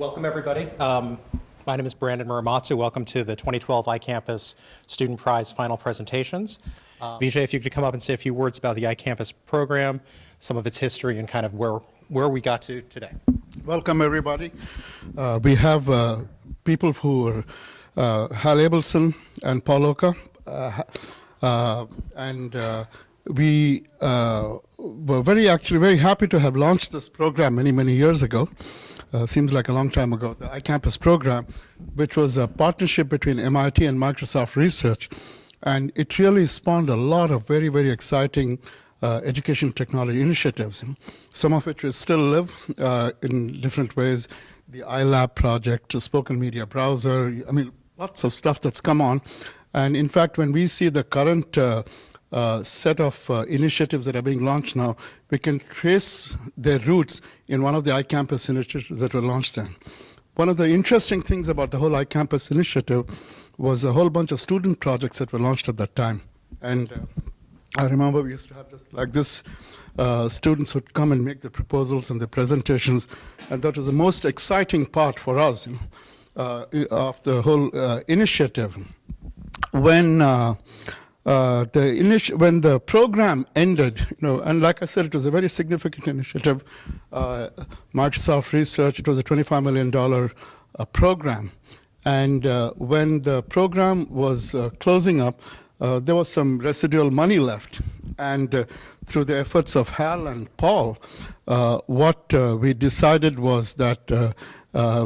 Welcome, everybody. Um, my name is Brandon Muramatsu. Welcome to the 2012 iCampus Student Prize final presentations. Uh, Vijay, if you could come up and say a few words about the iCampus program, some of its history, and kind of where, where we got to today. Welcome, everybody. Uh, we have uh, people who are uh, Hal Abelson and Paul Oka, uh, uh, and uh, we uh, were very actually very happy to have launched this program many many years ago. Uh, seems like a long time ago. The iCampus program, which was a partnership between MIT and Microsoft Research, and it really spawned a lot of very very exciting. Uh, education technology initiatives, some of which we still live uh, in different ways. The iLab project, spoken media browser, I mean, lots of stuff that's come on. And in fact, when we see the current uh, set of uh, initiatives that are being launched now, we can trace their roots in one of the iCampus initiatives that were launched then. One of the interesting things about the whole iCampus initiative was a whole bunch of student projects that were launched at that time. And uh, I remember we used to have just like this. Uh, students would come and make the proposals and the presentations, and that was the most exciting part for us you know, uh, of the whole initiative. When uh, uh, the initi- when the program ended, you know, and like I said, it was a very significant initiative. Uh, Microsoft Research, it was a $25 million program, and when the program was closing up, uh, there was some residual money left. And uh, through the efforts of Hal and Paul, uh, what we decided was that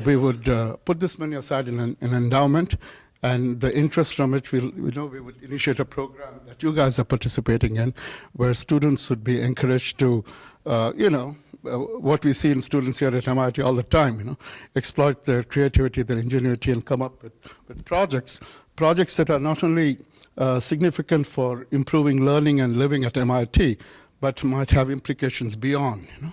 we would put this money aside in an, an, endowment. And the interest from it, we'll, we know we would initiate a program that you guys are participating in, where students would be encouraged to, you know, uh, what we see in students here at MIT all the time, you know, exploit their creativity, their ingenuity, and come up with, with projects, projects that are not only uh, significant for improving learning and living at MIT, but might have implications beyond, you know.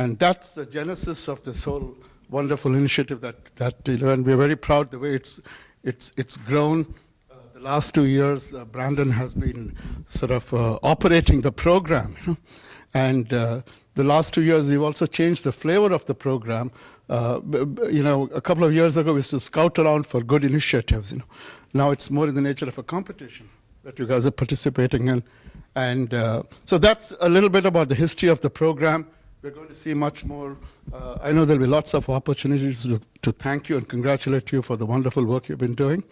And that's the genesis of this whole wonderful initiative that, that you know, and we're very proud the way it's, it's, it's grown the last two years, uh, Brandon has been sort of uh, operating the program. And uh, the last two years, we've also changed the flavor of the program. Uh, you know, a couple of years ago, we used to scout around for good initiatives. You know, now it's more in the nature of a competition that you guys are participating in, and uh, so that's a little bit about the history of the program. We're going to see much more. Uh, I know there'll be lots of opportunities to, to, thank you and congratulate you for the wonderful work you've been doing.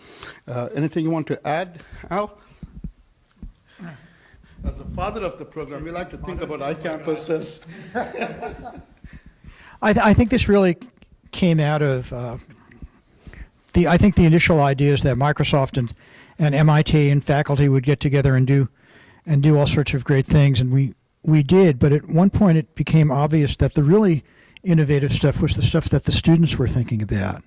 Uh, anything you want to add, Hal? As a father of the program, we like to think about iCampus as. I, th I, think this really came out of uh, the. I think the initial idea is that Microsoft and, and MIT and faculty would get together and do, and do all sorts of great things, and we we did. But at one point, it became obvious that the really innovative stuff was the stuff that the students were thinking about.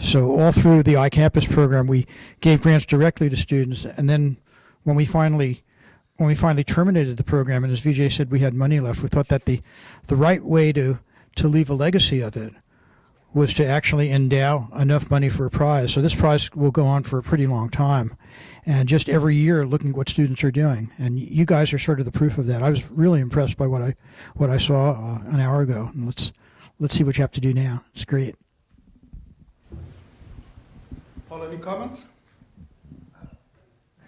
So all through the iCampus program, we gave grants directly to students, and then when we finally when we finally terminated the program, and as Vijay said, we had money left, we thought that the, the right way to, to leave a legacy of it was to actually endow enough money for a prize. So this prize will go on for a pretty long time. And just every year looking at what students are doing. And you guys are sort of the proof of that. I was really impressed by what I, what I saw uh, an hour ago. And let's, let's see what you have to do now. It's great. Paul, any comments?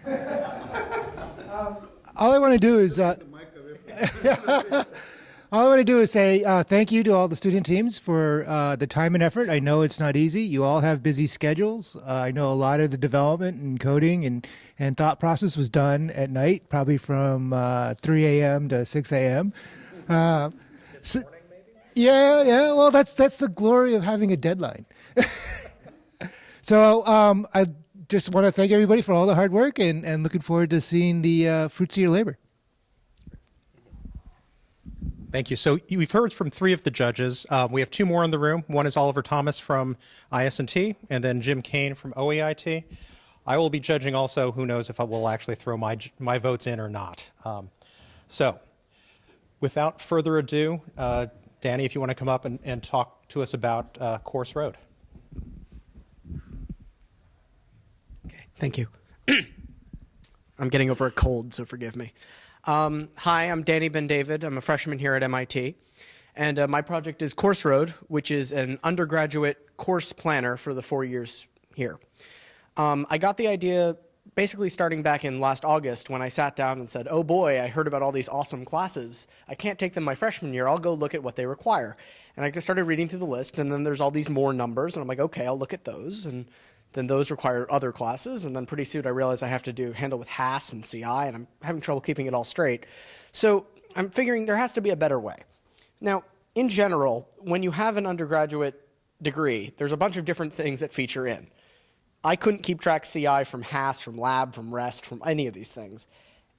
um, all I want to do is uh, all I want to do is say uh, thank you to all the student teams for uh, the time and effort. I know it's not easy. You all have busy schedules. Uh, I know a lot of the development and coding and, and thought process was done at night, probably from uh, 3 a.m. to 6 a.m. Uh, so, yeah, yeah. Well, that's that's the glory of having a deadline. so um, I just want to thank everybody for all the hard work and, and looking forward to seeing the uh, fruits of your labor. Thank you. So we've heard from three of the judges. Uh, we have two more in the room. One is Oliver Thomas from IS&T, and then Jim Kane from OEIT. I will be judging also. Who knows if I will actually throw my my votes in or not. Um, so, without further ado, uh, Danny, if you want to come up and, and talk to us about uh, Course Road. Okay. Thank you. I'm getting over a cold, so forgive me. Um, hi, I'm Danny Ben David. I'm a freshman here at MIT. And uh, my project is Course Road, which is an undergraduate course planner for the four years here. Um, I got the idea basically starting back in last August when I sat down and said, oh boy, I heard about all these awesome classes. I can't take them my freshman year. I'll go look at what they require. And I started reading through the list, and then there's all these more numbers, and I'm like, okay, I'll look at those. And then those require other classes, and then pretty soon I realize I have to do handle with HASS and CI, and I'm having trouble keeping it all straight. So I'm figuring there has to be a better way. Now, in general, when you have an undergraduate degree, there's a bunch of different things that feature in. I couldn't keep track CI from HASS, from lab, from REST, from any of these things.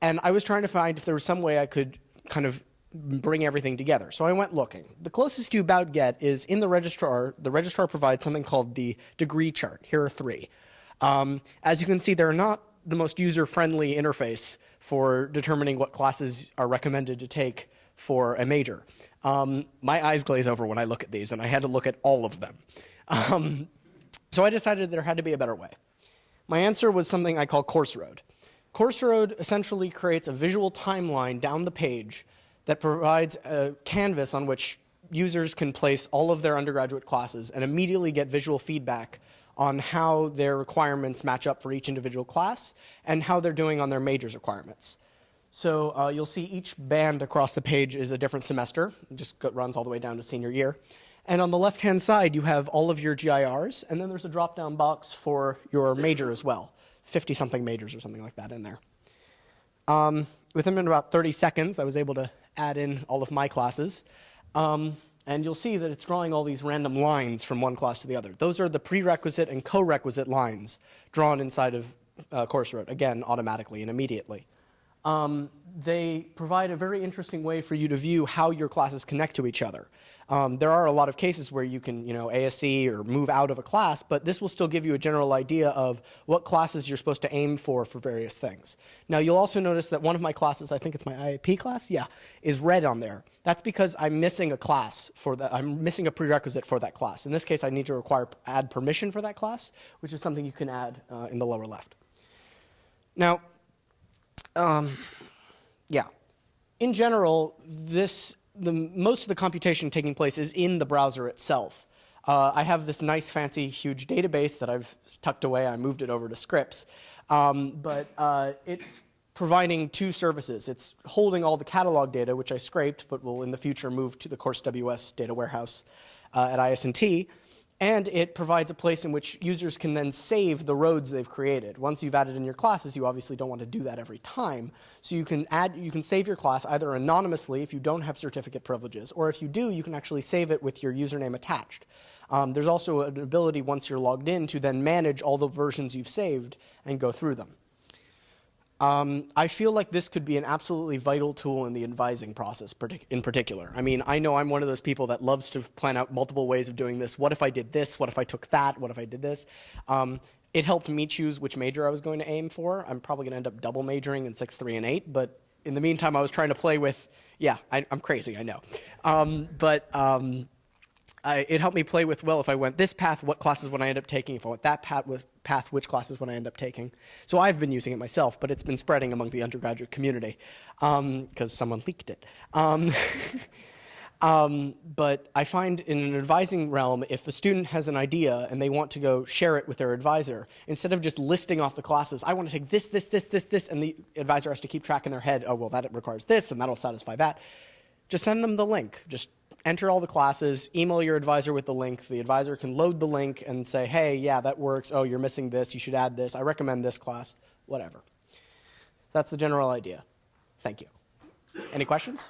And I was trying to find if there was some way I could kind of bring everything together. So I went looking. The closest you about get is in the registrar, the registrar provides something called the degree chart. Here are three. Um, as you can see, they're not the most user-friendly interface for determining what classes are recommended to take for a major. Um, my eyes glaze over when I look at these, and I had to look at all of them. Um, so I decided there had to be a better way. My answer was something I call Course Road. Course Road essentially creates a visual timeline down the page that provides a canvas on which users can place all of their undergraduate classes and immediately get visual feedback on how their requirements match up for each individual class and how they're doing on their majors requirements. So uh, you'll see each band across the page is a different semester. It just runs all the way down to senior year. And on the left-hand side, you have all of your GIRs, and then there's a drop-down box for your major as well, 50-something majors or something like that in there. Um, within about 30 seconds, I was able to add in all of my classes. Um, and you'll see that it's drawing all these random lines from one class to the other. Those are the prerequisite and co-requisite lines drawn inside of uh, Course Road, again, automatically and immediately. Um, they provide a very interesting way for you to view how your classes connect to each other. Um, there are a lot of cases where you can, you know, ASE or move out of a class, but this will still give you a general idea of what classes you're supposed to aim for for various things. Now, you'll also notice that one of my classes, I think it's my IAP class, yeah, is red on there. That's because I'm missing a class for that. I'm missing a prerequisite for that class. In this case, I need to require add permission for that class, which is something you can add uh, in the lower left. Now, um, yeah, in general, this the, most of the computation taking place is in the browser itself. Uh, I have this nice, fancy, huge database that I've tucked away. I moved it over to Scripts. Um, but uh, it's providing two services. It's holding all the catalog data, which I scraped, but will in the future move to the Course WS data warehouse uh, at IS&T and it provides a place in which users can then save the roads they've created. Once you've added in your classes, you obviously don't want to do that every time. So you can add, you can save your class either anonymously if you don't have certificate privileges, or if you do, you can actually save it with your username attached. Um, there's also an ability once you're logged in to then manage all the versions you've saved and go through them. Um, I feel like this could be an absolutely vital tool in the advising process in particular. I mean, I know I'm one of those people that loves to plan out multiple ways of doing this. What if I did this? What if I took that? What if I did this? Um, it helped me choose which major I was going to aim for. I'm probably going to end up double majoring in 6, 3, and 8, but in the meantime, I was trying to play with, yeah, I, am crazy, I know. Um, but um, I, it helped me play with, well, if I went this path, what classes would I end up taking? If I went that path, with, path which classes would I end up taking? So I've been using it myself, but it's been spreading among the undergraduate community because um, someone leaked it. Um, um, but I find in an advising realm, if a student has an idea and they want to go share it with their advisor, instead of just listing off the classes, I want to take this, this, this, this, this, and the advisor has to keep track in their head, oh, well, that requires this, and that'll satisfy that. Just send them the link. Just enter all the classes, email your advisor with the link. The advisor can load the link and say, hey, yeah, that works. Oh, you're missing this. You should add this. I recommend this class, whatever. That's the general idea. Thank you. Any questions?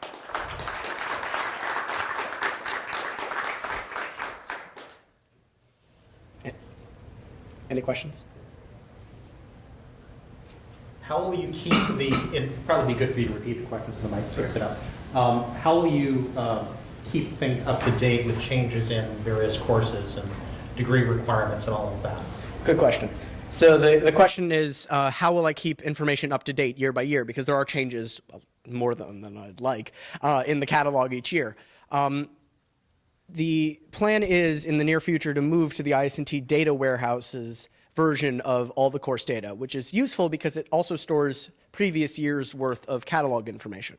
Any questions? How will you keep the, it'd probably be good for you to repeat the questions so the mic picks it up. Um, how will you um, keep things up to date with changes in various courses and degree requirements and all of that? Good question. So the, the question is, uh, how will I keep information up to date year by year? Because there are changes, more than, than I'd like, uh, in the catalog each year. Um, the plan is, in the near future, to move to the IS&T data warehouse's version of all the course data, which is useful because it also stores previous year's worth of catalog information.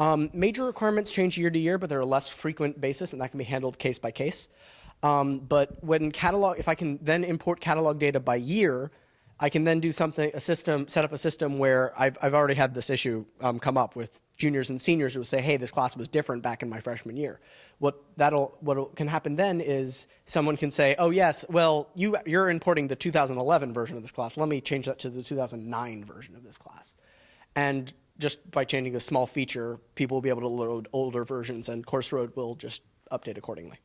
Um, major requirements change year to year, but they're a less frequent basis, and that can be handled case by case. Um, but when catalog, if I can then import catalog data by year, I can then do something, a system, set up a system where I've, I've already had this issue um, come up with juniors and seniors who will say, hey, this class was different back in my freshman year. What that'll, what can happen then is someone can say, oh yes, well, you, you're importing the 2011 version of this class. Let me change that to the 2009 version of this class. And just by changing a small feature, people will be able to load older versions and CourseRoad will just update accordingly.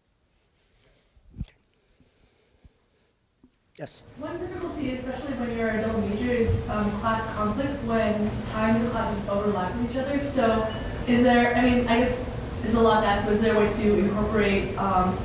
Yes? One difficulty, especially when you're a double major, is um, class conflicts when times of classes overlap with each other. So is there, I mean, I guess is a lot to ask, but is there a way to incorporate um,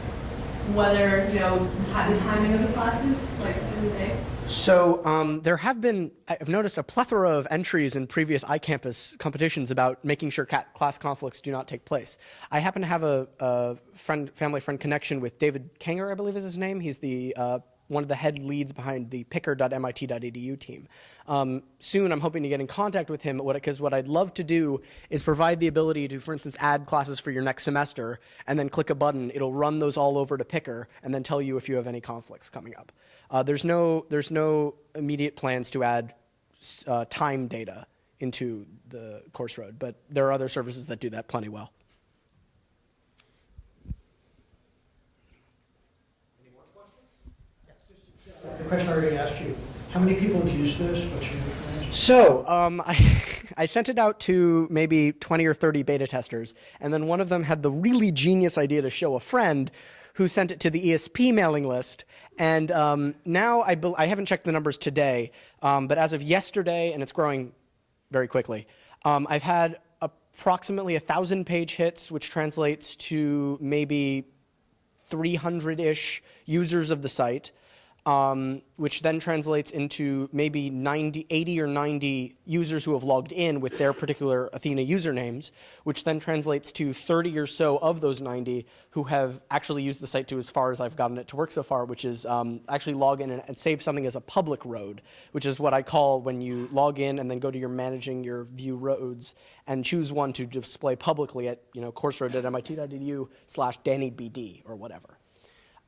whether, you know, the, timing of the classes, like every day? So um, there have been, I've noticed a plethora of entries in previous iCampus competitions about making sure cat class conflicts do not take place. I happen to have a, a friend, family friend connection with David Kanger, I believe is his name. He's the uh, one of the head leads behind the picker.mit.edu team. Um, soon, I'm hoping to get in contact with him because what, what I'd love to do is provide the ability to, for instance, add classes for your next semester and then click a button. It'll run those all over to Picker and then tell you if you have any conflicts coming up. Uh, there's, no, there's no immediate plans to add uh, time data into the CourseRoad, but there are other services that do that plenty well. The question I already asked you, how many people have used this? What's your? So um, I, I sent it out to maybe 20 or 30 beta testers, and then one of them had the really genius idea to show a friend who sent it to the ESP mailing list. And um, now I, I haven't checked the numbers today, um, but as of yesterday, and it's growing very quickly, um, I've had approximately a thousand page hits, which translates to maybe 300 ish users of the site um, which then translates into maybe 90, 80 or 90 users who have logged in with their particular Athena usernames, which then translates to 30 or so of those 90 who have actually used the site to as far as I've gotten it to work so far, which is um, actually log in and, and, save something as a public road, which is what I call when you log in and then go to your managing your view roads and choose one to display publicly at you know courseroad.mit.edu slash DannyBD or whatever.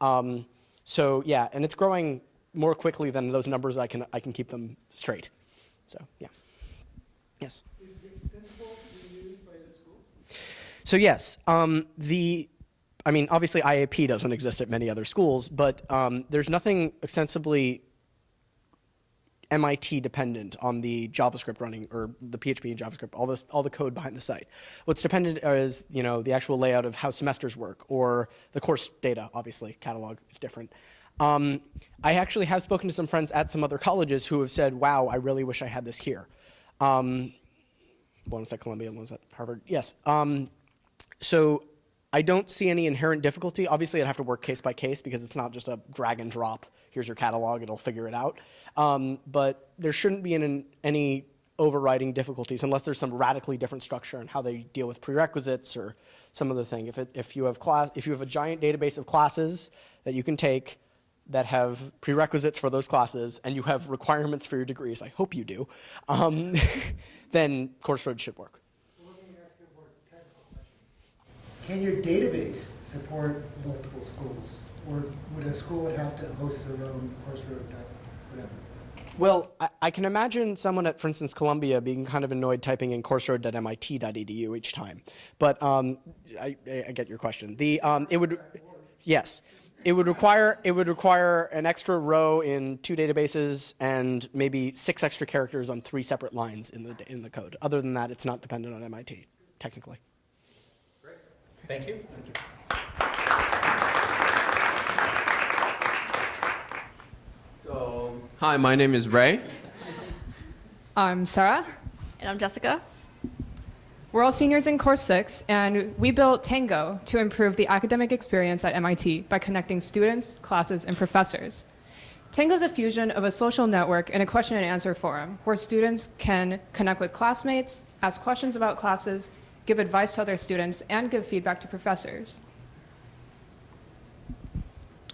Um, so yeah, and it's growing more quickly than those numbers. I can I can keep them straight. So yeah. Yes. So yes, um, the I mean, obviously IAP doesn't exist at many other schools, but um, there's nothing extensively MIT dependent on the JavaScript running or the PHP and JavaScript, all this, all the code behind the site. What's dependent is you know the actual layout of how semesters work or the course data. Obviously, catalog is different. Um, I actually have spoken to some friends at some other colleges who have said, "Wow, I really wish I had this here." Um, one was at Columbia, one was at Harvard. Yes. Um, so I don't see any inherent difficulty. Obviously, I'd have to work case by case because it's not just a drag and drop. Here's your catalog; it'll figure it out. Um, but there shouldn't be an, any overriding difficulties unless there's some radically different structure in how they deal with prerequisites or some other thing. If, it, if, you have class, if you have a giant database of classes that you can take that have prerequisites for those classes and you have requirements for your degrees, I hope you do, um, then CourseRoad should work. Can your database support multiple schools? Or would a school have to host their own CourseRoad whatever? Well, I, I, can imagine someone at, for instance, Columbia being kind of annoyed typing in courseroad.mit.edu each time. But um, I, I, get your question. The um, it would, yes, it would require it would require an extra row in two databases and maybe six extra characters on three separate lines in the in the code. Other than that, it's not dependent on MIT technically. Great. Thank you. Thank you. Hi, my name is Ray. I'm Sarah. And I'm Jessica. We're all seniors in Course 6, and we built Tango to improve the academic experience at MIT by connecting students, classes, and professors. Tango is a fusion of a social network and a question and answer forum where students can connect with classmates, ask questions about classes, give advice to other students, and give feedback to professors.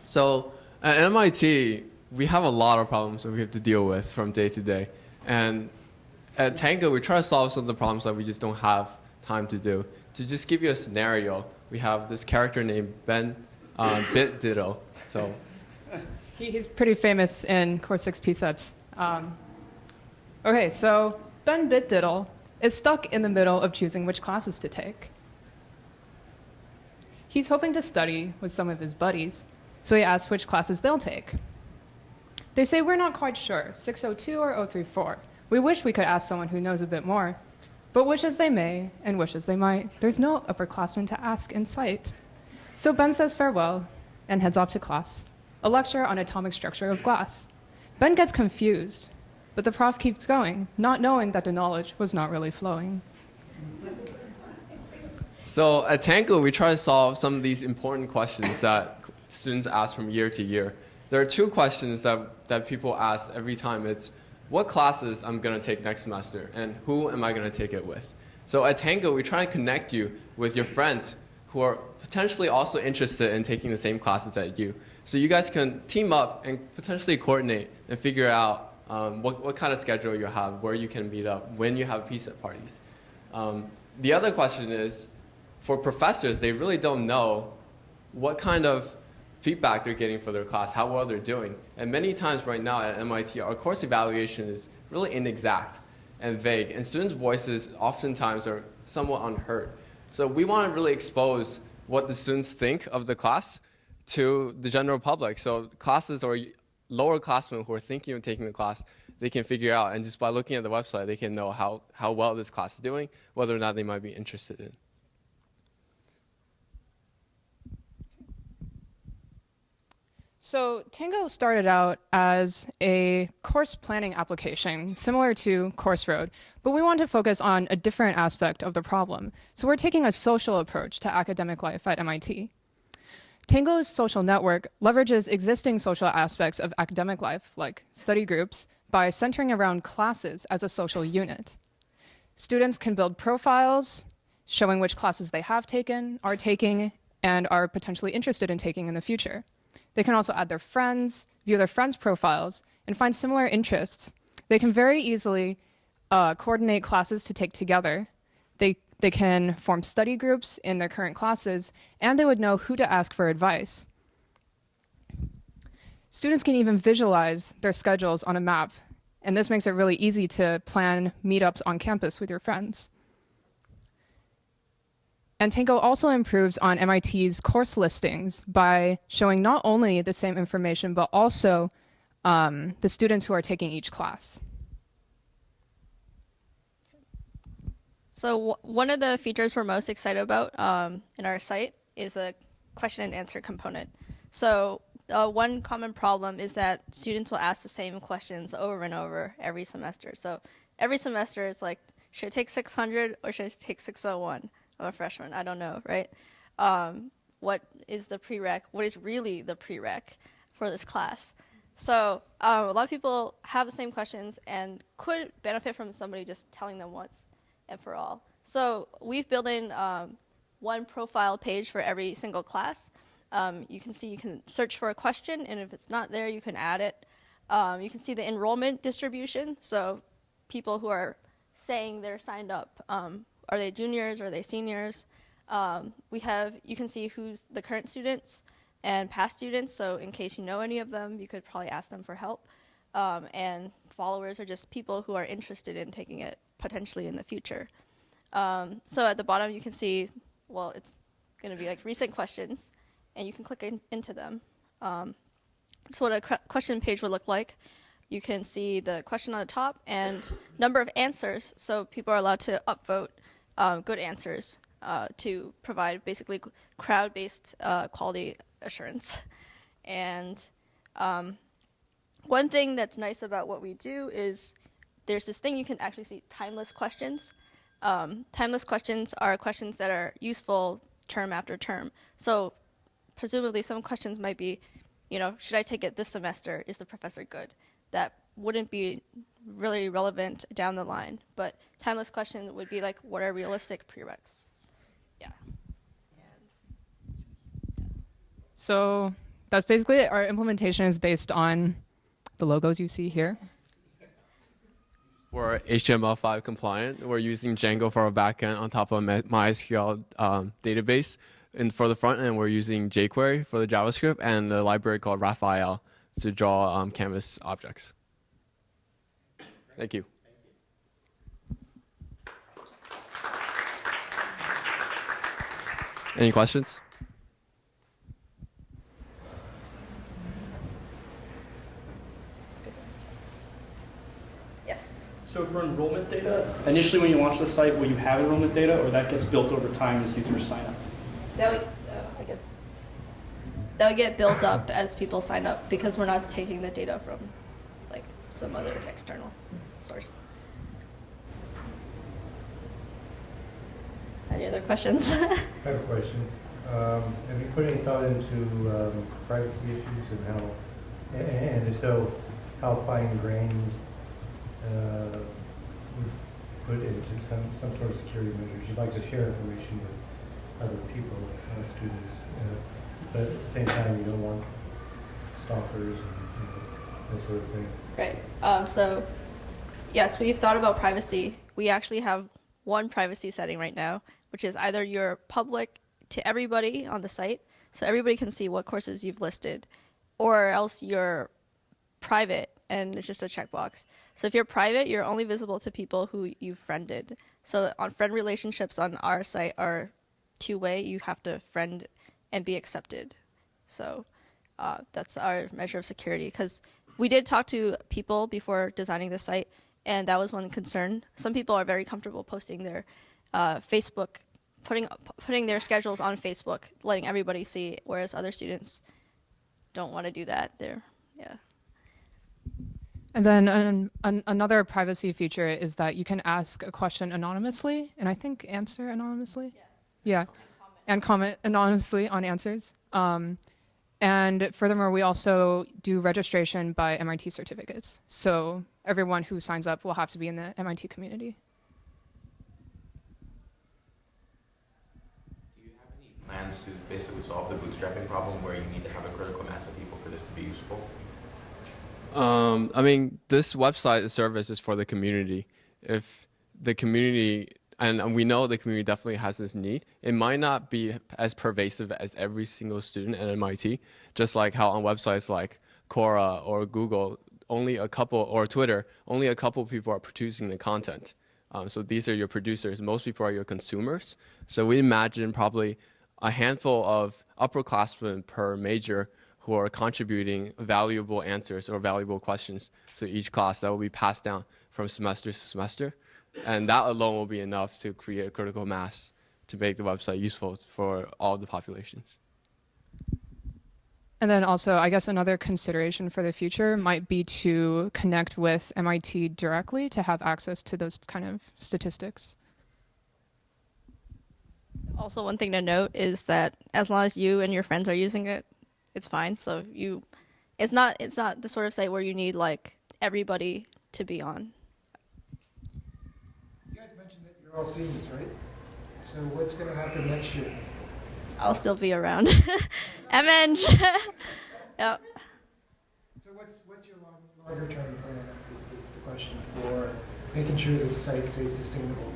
So at MIT, we have a lot of problems that we have to deal with from day to day. And at Tango, we try to solve some of the problems that we just don't have time to do. To just give you a scenario, we have this character named Ben uh, Bitdiddle. So He, he's pretty famous in Core 6 PSETs. Um, okay, so Ben Bitdiddle is stuck in the middle of choosing which classes to take. He's hoping to study with some of his buddies, so he asks which classes they'll take. They say, We're not quite sure, 602 or 034. We wish we could ask someone who knows a bit more. But wish as they may, and wish as they might, there's no upperclassman to ask in sight. So Ben says farewell and heads off to class, a lecture on atomic structure of glass. Ben gets confused, but the prof keeps going, not knowing that the knowledge was not really flowing. So at Tango, we try to solve some of these important questions that students ask from year to year. There are two questions that, that people ask every time. It's what classes I'm going to take next semester and who am I going to take it with? So at Tango, we try to connect you with your friends who are potentially also interested in taking the same classes as you. So you guys can team up and potentially coordinate and figure out um, what, what kind of schedule you have, where you can meet up, when you have PSET parties. Um, the other question is, for professors, they really don't know what kind of feedback they're getting for their class, how well they're doing. And many times right now at MIT, our course evaluation is really inexact and vague, and students' voices oftentimes are somewhat unheard. So we want to really expose what the students think of the class to the general public. So classes or lower classmen who are thinking of taking the class, they can figure out, and just by looking at the website, they can know how, how well this class is doing, whether or not they might be interested in. So Tango started out as a course planning application similar to CourseRoad, but we want to focus on a different aspect of the problem. So we're taking a social approach to academic life at MIT. Tango's social network leverages existing social aspects of academic life, like study groups, by centering around classes as a social unit. Students can build profiles showing which classes they have taken, are taking, and are potentially interested in taking in the future. They can also add their friends, view their friends' profiles, and find similar interests. They can very easily uh, coordinate classes to take together. They, they can form study groups in their current classes, and they would know who to ask for advice. Students can even visualize their schedules on a map, and this makes it really easy to plan meetups on campus with your friends. And Tango also improves on MIT's course listings by showing not only the same information, but also um, the students who are taking each class. So one of the features we're most excited about um, in our site is a question and answer component. So uh, one common problem is that students will ask the same questions over and over every semester. So every semester it's like, should I take 600 or should I take 601? I'm a freshman. I don't know, right? Um, what is the prereq? What is really the prereq for this class? So um, a lot of people have the same questions and could benefit from somebody just telling them once and for all. So we've built in um, one profile page for every single class. Um, you can see you can search for a question, and if it's not there, you can add it. Um, you can see the enrollment distribution, so people who are saying they're signed up um, are they juniors? Are they seniors? Um, we have, you can see who's the current students and past students. So in case you know any of them, you could probably ask them for help. Um, and followers are just people who are interested in taking it potentially in the future. Um, so at the bottom, you can see, well, it's going to be like recent questions, and you can click in, into them. Um, so what a question page would look like you can see the question on the top and number of answers. So people are allowed to upvote um, good answers uh, to provide basically crowd-based uh, quality assurance. And um, one thing that's nice about what we do is there's this thing you can actually see timeless questions. Um, timeless questions are questions that are useful term after term. So presumably some questions might be, you know, should I take it this semester? Is the professor good? That wouldn't be really relevant down the line. But timeless question would be like, what are realistic prereqs? Yeah. So that's basically it. Our implementation is based on the logos you see here. We're HTML5 compliant. We're using Django for our backend on top of my- MySQL um, database. And for the front end, we're using jQuery for the JavaScript and the library called Raphael to draw um, canvas objects. Thank you. Any questions? Yes. So for enrollment data, initially when you launch the site, will you have enrollment data, or that gets built over time as users sign up? That would, uh, I guess, that would get built up as people sign up because we're not taking the data from like some other external source. Any other questions? I have a question. Um, Have you put any thought into um, privacy issues and how, and if so, how fine grained uh, we've put into some, some sort of security measures? You'd like to share information with other people, uh, students, uh, but at the same time, you don't want stalkers and you know, that sort of thing. Right. Um, so, yes, we've thought about privacy. We actually have one privacy setting right now, which is either you're public to everybody on the site, so everybody can see what courses you've listed, or else you're private and it's just a checkbox. So if you're private, you're only visible to people who you've friended. So on friend relationships on our site are two way. You have to friend and be accepted. So uh, that's our measure of security because we did talk to people before designing the site, and that was one concern. Some people are very comfortable posting their uh, Facebook, putting putting their schedules on Facebook, letting everybody see, whereas other students don't want to do that. They're yeah. And then an, an, another privacy feature is that you can ask a question anonymously, and I think answer anonymously. Yeah, and comment anonymously on answers. Um, and furthermore, we also do registration by MIT certificates. So everyone who signs up will have to be in the MIT community. Do you have any plans to basically solve the bootstrapping problem where you need to have a critical mass of people for this to be useful? Um, I mean, this website service is for the community. If the community, and we know the community definitely has this need, it might not be as pervasive as every single student at MIT, just like how on websites like Quora or Google, only a couple, or Twitter, only a couple of people are producing the content. Um, so these are your producers. Most people are your consumers. So we imagine probably a handful of upperclassmen per major who are contributing valuable answers or valuable questions to each class that will be passed down from semester to semester. And that alone will be enough to create a critical mass to make the website useful for all the populations. And then also, I guess another consideration for the future might be to connect with MIT directly to have access to those kind of statistics. Also, one thing to note is that as long as you and your friends are using it, it's fine. So you, it's not it's not the sort of site where you need like everybody to be on. You guys mentioned that you're all seniors, right? So what's going to happen next year? I'll still be around. MN. yep. So what's, what's your long, longer term plan is the question for making sure that the site stays sustainable?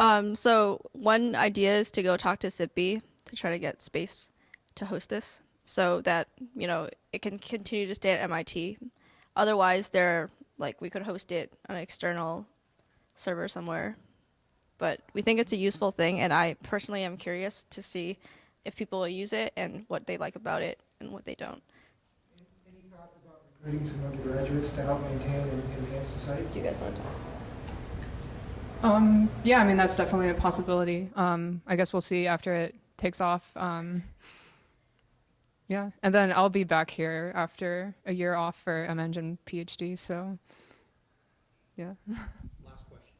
Um, so one idea is to go talk to SIPB to try to get space to host this, so that you know it can continue to stay at MIT. Otherwise, there like we could host it on an external server somewhere. But we think it's a useful thing, and I personally am curious to see if people will use it and what they like about it and what they don't. Any thoughts about recruiting some undergraduates to help maintain and enhance the site? Do you guys want to talk? Um, yeah, I mean that's definitely a possibility. Um, I guess we'll see after it takes off. Um, yeah, and then I'll be back here after a year off for M Engine PhD. So, yeah. Last question.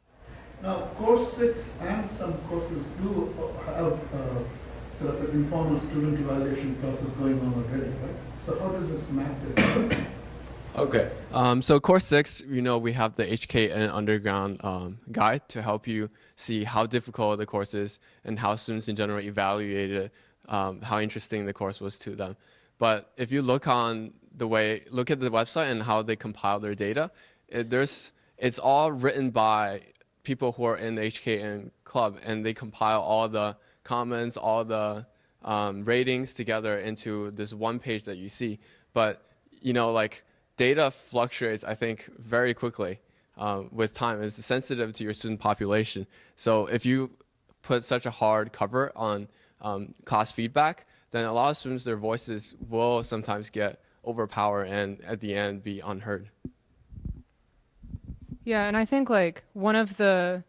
Now, course six and some courses do have uh, sort of an informal student evaluation process going on already, right? So how does this map? Okay. Um, so course six, you know, we have the HKN underground um, guide to help you see how difficult the course is and how students in general evaluated um, how interesting the course was to them. But if you look on the way, look at the website and how they compile their data, it, there's it's all written by people who are in the HKN club, and they compile all the comments, all the um, ratings together into this one page that you see. But you know, like data fluctuates, I think, very quickly uh, with time. It's sensitive to your student population. So if you put such a hard cover on um, class feedback, then a lot of students, their voices will sometimes get overpowered and at the end be unheard. Yeah, and I think like one of the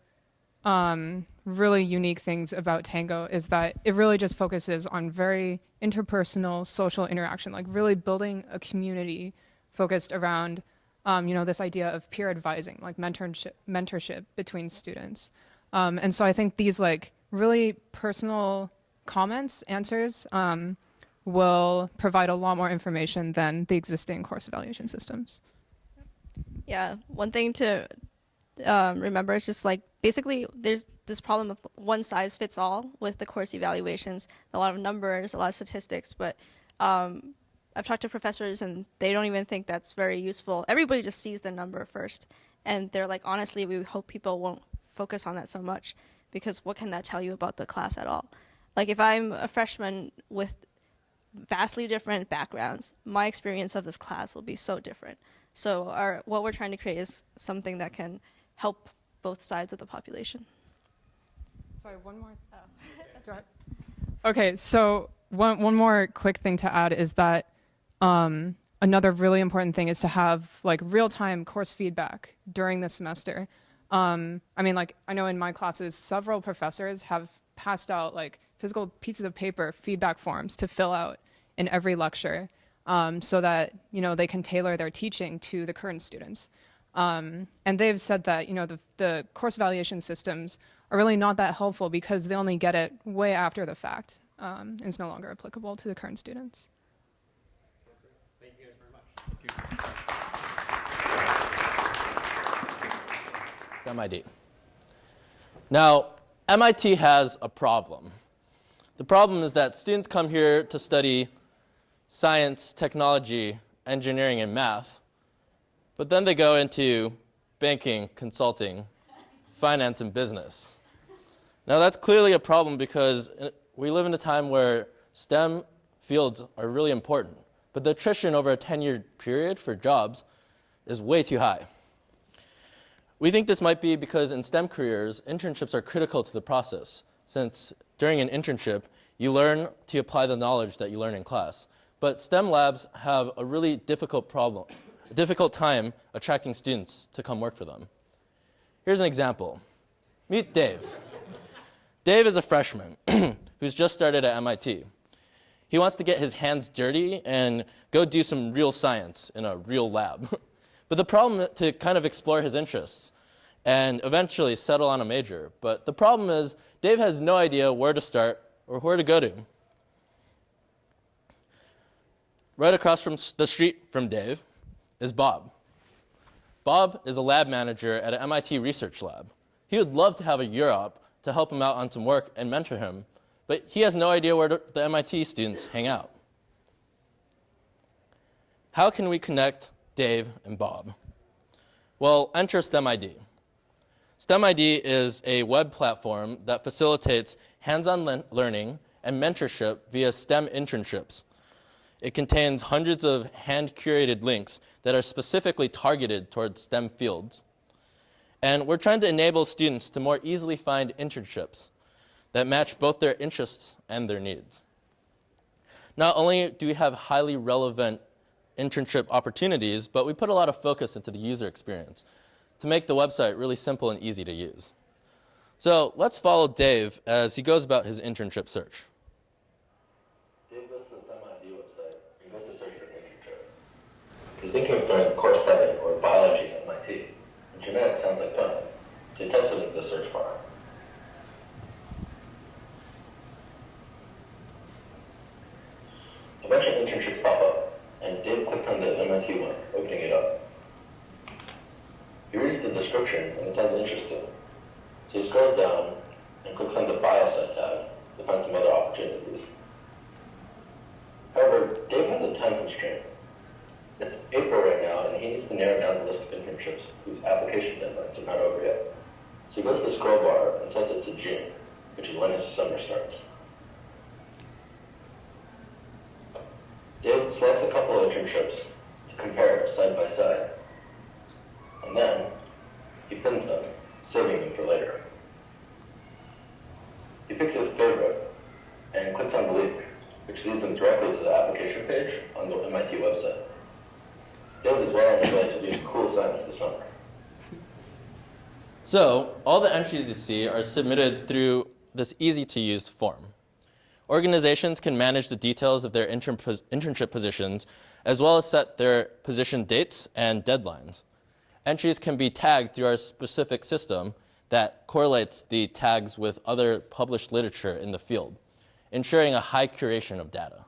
um, really unique things about Tango is that it really just focuses on very interpersonal social interaction, like really building a community focused around, um, you know, this idea of peer advising, like mentorship, mentorship between students. Um, and so I think these like really personal comments, answers, um, will provide a lot more information than the existing course evaluation systems. Yeah, one thing to um, remember is just like basically there's this problem of one size fits all with the course evaluations. A lot of numbers, a lot of statistics, but um, I've talked to professors and they don't even think that's very useful. Everybody just sees the number first, and they're like, honestly, we hope people won't focus on that so much because what can that tell you about the class at all? Like if I'm a freshman with vastly different backgrounds, my experience of this class will be so different. So our what we're trying to create is something that can help both sides of the population. Sorry, one more. Oh. okay, so one one more quick thing to add is that um, another really important thing is to have like real time course feedback during the semester. Um, I mean, like I know in my classes, several professors have passed out like physical pieces of paper feedback forms to fill out in every lecture um, so that you know they can tailor their teaching to the current students. Um, and they've said that you know the, the course evaluation systems are really not that helpful because they only get it way after the fact um, it's no longer applicable to the current students. Thank you guys very much. MIT. Now, MIT has a problem. The problem is that students come here to study science, technology, engineering, and math. But then they go into banking, consulting, finance, and business. Now, that's clearly a problem because we live in a time where STEM fields are really important, but the attrition over a 10 year period for jobs is way too high. We think this might be because in STEM careers, internships are critical to the process, since during an internship, you learn to apply the knowledge that you learn in class. But STEM labs have a really difficult problem, a difficult time attracting students to come work for them. Here's an example. Meet Dave. Dave is a freshman who's just started at MIT. He wants to get his hands dirty and go do some real science in a real lab. but the problem to kind of explore his interests and eventually settle on a major. But the problem is Dave has no idea where to start or where to go to. Right across from the street from Dave is Bob. Bob is a lab manager at an MIT research lab. He would love to have a up to help him out on some work and mentor him, but he has no idea where the MIT students hang out. How can we connect Dave and Bob? Well, enter STEMID. STEMID is a web platform that facilitates hands-on le learning and mentorship via STEM internships. It contains hundreds of hand curated links that are specifically targeted towards STEM fields. And we're trying to enable students to more easily find internships that match both their interests and their needs. Not only do we have highly relevant internship opportunities, but we put a lot of focus into the user experience to make the website really simple and easy to use. So let's follow Dave as he goes about his internship search. Dave goes to the STEMID website and goes to search for an internship. He's thinking of joining course study or biology at MIT. Genetics sounds like fun. So he types the search bar. A bunch of internships pop up, and Dave clicks on the MIT one, opening it up. He reads the description, and it sounds interesting. So he scrolls down and clicks on the Biosite tab to find some other opportunities. However, Dave has a time constraint. It's April right now, and he needs to narrow down the list of internships whose application deadlines are not over yet. So he goes to the scroll bar and sets it to June, which is when his summer starts. David selects a couple of internships to compare side by side. And then he pins them, saving them for later. He picks his favorite and clicks on the link, which leads him directly to the application page on the MIT website. David is well on his way to doing cool science this summer. So all the entries you see are submitted through this easy to use form. Organizations can manage the details of their intern pos- internship positions as well as set their position dates and deadlines. Entries can be tagged through our specific system that correlates the tags with other published literature in the field, ensuring a high curation of data.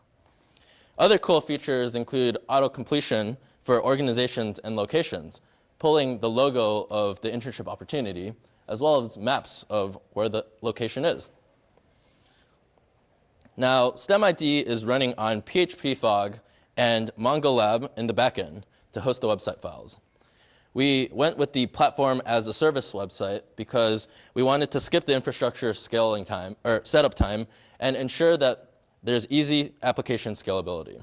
Other cool features include auto completion for organizations and locations, pulling the logo of the internship opportunity, as well as maps of where the location is. Now, STEMID is running on PHP Fog and MongoLab in the backend to host the website files. We went with the platform as a service website because we wanted to skip the infrastructure scaling time or setup time and ensure that there's easy application scalability.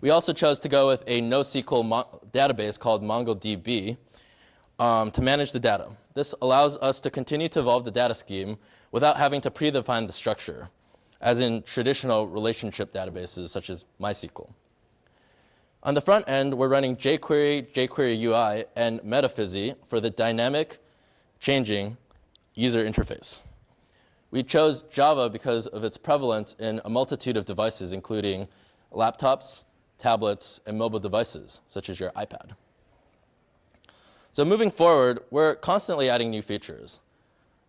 We also chose to go with a NoSQL database called MongoDB um, to manage the data. This allows us to continue to evolve the data scheme without having to predefine the structure, as in traditional relationship databases such as MySQL. On the front end, we're running jQuery, jQuery UI, and Metaphysi for the dynamic, changing user interface. We chose Java because of its prevalence in a multitude of devices, including laptops, tablets, and mobile devices, such as your iPad. So moving forward, we're constantly adding new features.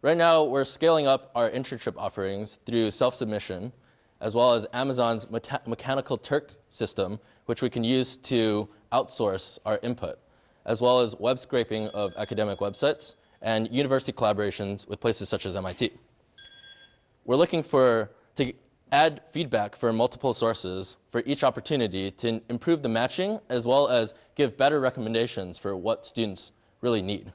Right now, we're scaling up our internship offerings through self-submission, as well as Amazon's Mechanical Turk system, which we can use to outsource our input, as well as web scraping of academic websites and university collaborations with places such as MIT. We're looking for to add feedback from multiple sources for each opportunity to improve the matching as well as give better recommendations for what students really need.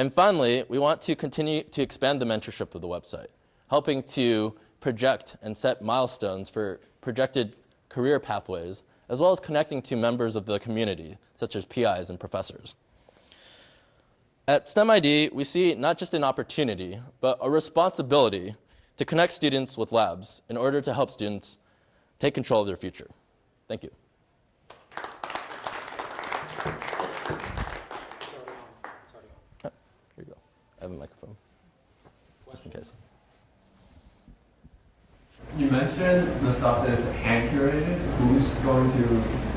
And finally, we want to continue to expand the mentorship of the website, helping to project and set milestones for projected career pathways, as well as connecting to members of the community, such as PIs and professors. At STEMID, we see not just an opportunity, but a responsibility to connect students with labs in order to help students take control of their future. Thank you. here you go. I have a microphone, just in case. You mentioned the stuff that is hand curated. Who's going to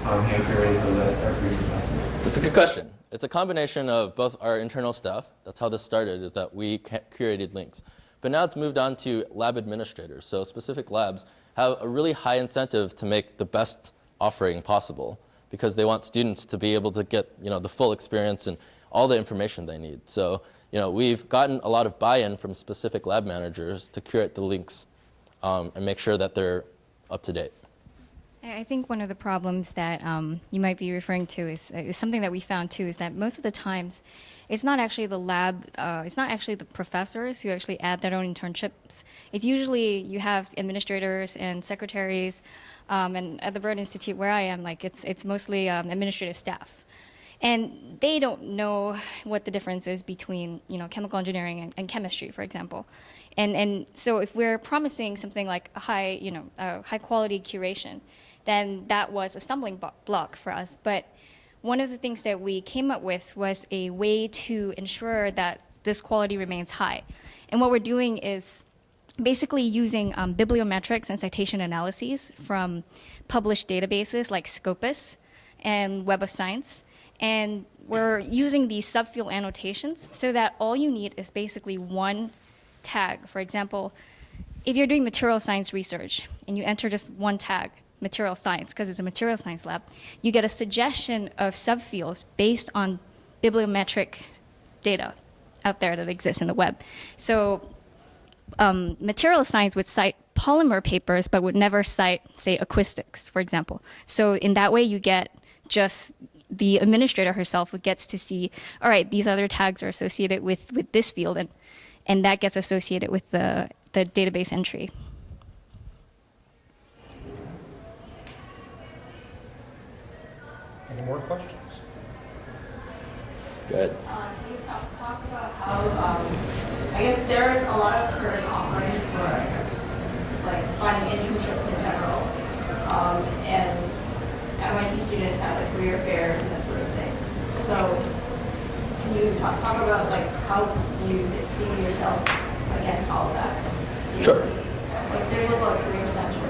um, hand curate the list every semester? That's a good question. It's a combination of both our internal staff. That's how this started, is that we curated links. But now it's moved on to lab administrators. So specific labs have a really high incentive to make the best offering possible because they want students to be able to get you know, the full experience and all the information they need. So you know, we've gotten a lot of buy-in from specific lab managers to curate the links um, and make sure that they're up to date. I think one of the problems that um, you might be referring to is, is, something that we found too is that most of the times it's not actually the lab, uh, it's not actually the professors who actually add their own internships. It's usually you have administrators and secretaries, um, and at the Broad Institute where I am, like it's, it's mostly um, administrative staff. And they don't know what the difference is between, you know, chemical engineering and, and chemistry, for example. And, and so if we're promising something like a high, you know, a high quality curation, then that was a stumbling block for us. But one of the things that we came up with was a way to ensure that this quality remains high. And what we're doing is basically using um, bibliometrics and citation analyses from published databases like Scopus and Web of Science. And we're using these subfield annotations so that all you need is basically one tag. For example, if you're doing material science research and you enter just one tag, material science, because it's a material science lab, you get a suggestion of subfields based on bibliometric data out there that exists in the web. So um, material science would cite polymer papers, but would never cite, say, acoustics, for example. So in that way, you get just the administrator herself gets to see, all right, these other tags are associated with, with this field, and, and that gets associated with the, the database entry. Any more questions? Good. Uh, can you talk, talk about how, um, I guess there are a lot of current offerings for, I just like finding internships in general. Um, and MIT students have like career fairs and that sort of thing. So can you talk, talk about like how do you see yourself against all of that? You Sure. Like there's also a career center.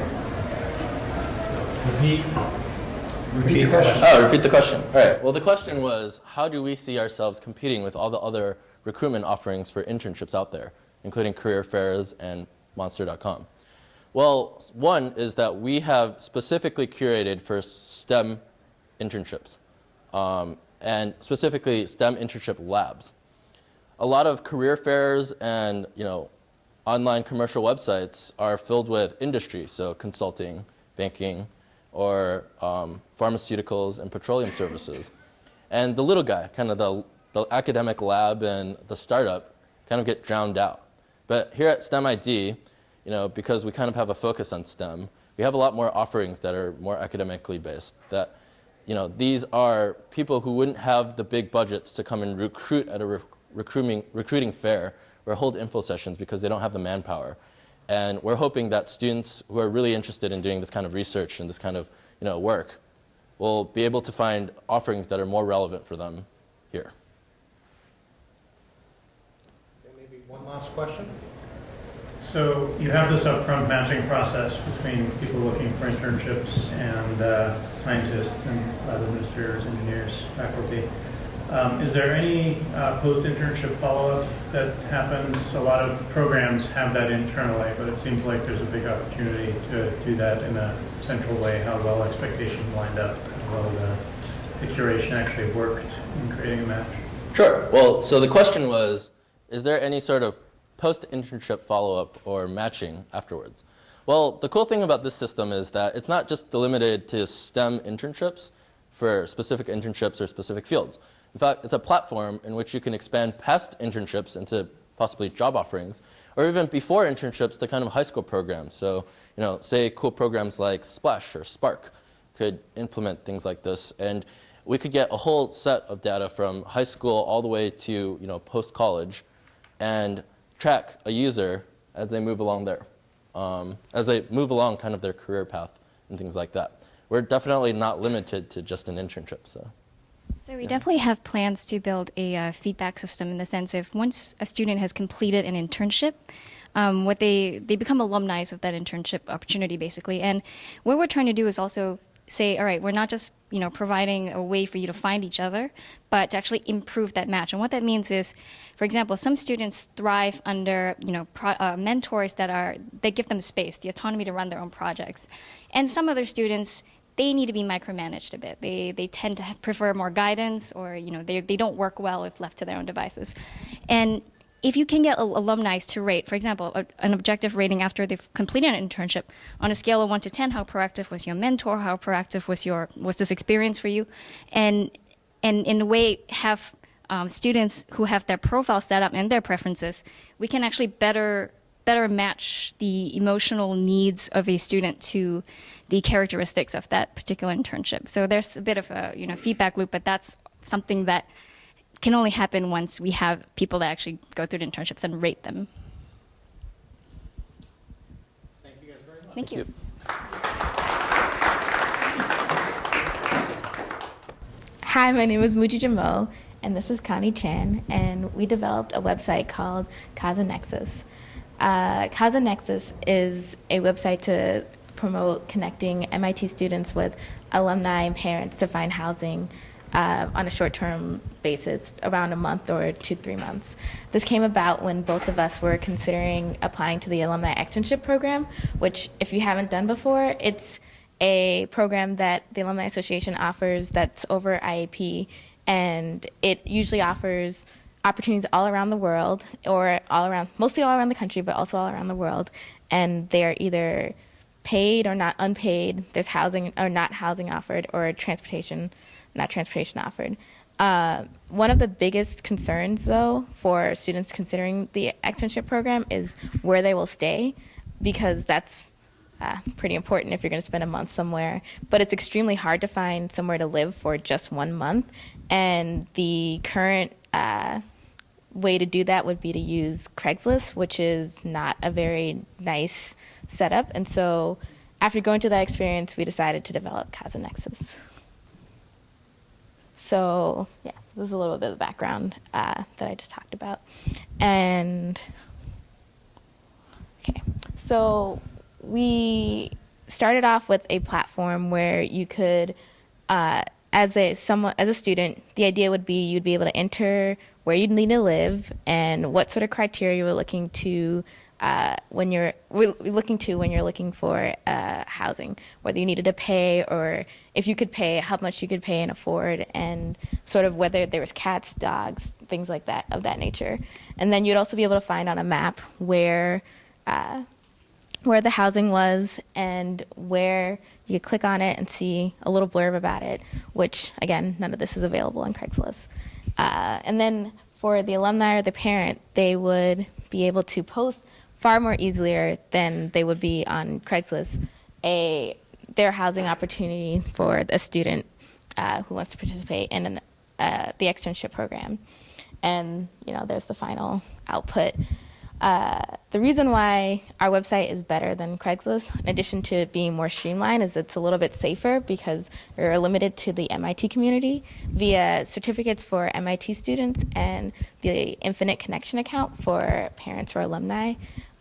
Repeat. Repeat the question. Oh, repeat the question. All right. Well, the question was, how do we see ourselves competing with all the other recruitment offerings for internships out there, including career fairs and Monster.com? Well, one is that we have specifically curated for STEM internships, um, and specifically STEM internship labs. A lot of career fairs and you know, online commercial websites are filled with industry, so consulting, banking, or um, pharmaceuticals and petroleum services. And the little guy, kind of the, the academic lab and the startup, kind of get drowned out. But here at STEMID, you know, because we kind of have a focus on STEM, we have a lot more offerings that are more academically based. That, you know, these are people who wouldn't have the big budgets to come and recruit at a re recruiting, recruiting fair or hold info sessions because they don't have the manpower. And we're hoping that students who are really interested in doing this kind of research and this kind of you know, work will be able to find offerings that are more relevant for them here. Okay, Maybe one last question. So you have this upfront matching process between people looking for internships and uh, scientists and lab administrators, engineers, faculty. Um, is there any uh, post-internship follow-up that happens? A lot of programs have that internally, but it seems like there's a big opportunity to do that in a central way, how well expectations lined up, how well the, the curation actually worked in creating a match. Sure. Well, so the question was, is there any sort of post-internship follow-up or matching afterwards? Well, the cool thing about this system is that it's not just delimited to STEM internships for specific internships or specific fields. In fact, it's a platform in which you can expand past internships into possibly job offerings, or even before internships to kind of high school programs. So, you know, say cool programs like Splash or Spark could implement things like this, and we could get a whole set of data from high school all the way to, you know, post-college, and track a user as they move along there, um, as they move along kind of their career path and things like that. We're definitely not limited to just an internship, so. So we definitely have plans to build a uh, feedback system in the sense of once a student has completed an internship, um, what they they become alumni of that internship opportunity basically. And what we're trying to do is also say, all right, we're not just you know providing a way for you to find each other, but to actually improve that match. And what that means is, for example, some students thrive under you know pro, uh, mentors that are they give them space, the autonomy to run their own projects, and some other students they need to be micromanaged a bit. They, they tend to prefer more guidance or, you know, they, they don't work well if left to their own devices. And if you can get alumni to rate, for example, a, an objective rating after they've completed an internship on a scale of one to 10, how proactive was your mentor? How proactive was your, was this experience for you? And, and in a way have um, students who have their profile set up and their preferences, we can actually better better match the emotional needs of a student to the characteristics of that particular internship. So there's a bit of a you know feedback loop, but that's something that can only happen once we have people that actually go through the internships and rate them. Thank you guys very much. Thank you. Hi, my name is Muji Jamal, and this is Connie Chan, and we developed a website called Casa Nexus. Uh, Casa Nexus is a website to promote connecting MIT students with alumni and parents to find housing uh, on a short-term basis, around a month or two, three months. This came about when both of us were considering applying to the alumni externship program, which, if you haven't done before, it's a program that the Alumni Association offers that's over IAP, and it usually offers opportunities all around the world, or all around, mostly all around the country, but also all around the world, and they are either paid or not unpaid. There's housing or not housing offered, or transportation not transportation offered. Uh, one of the biggest concerns, though, for students considering the externship program is where they will stay, because that's uh, pretty important if you're going to spend a month somewhere. But it's extremely hard to find somewhere to live for just one month, and the current uh, way to do that would be to use Craigslist, which is not a very nice setup. And so, after going through that experience, we decided to develop Casa Nexus. So, yeah, this is a little bit of the background uh, that I just talked about. And, okay, so we started off with a platform where you could, uh, as a someone as a student, the idea would be you'd be able to enter where you'd need to live and what sort of criteria you were looking to uh, when you're looking to when you're looking for uh, housing, whether you needed to pay or if you could pay, how much you could pay and afford, and sort of whether there was cats, dogs, things like that of that nature. And then you'd also be able to find on a map where uh, where the housing was and where you could click on it and see a little blurb about it. Which again, none of this is available on Craigslist. Uh, and then for the alumni or the parent, they would be able to post far more easier than they would be on Craigslist a their housing opportunity for a student uh, who wants to participate in an, uh, the externship program. And you know, there's the final output. Uh, the reason why our website is better than Craigslist, in addition to being more streamlined, is it's a little bit safer because we're limited to the MIT community via certificates for MIT students and the Infinite Connection account for parents or alumni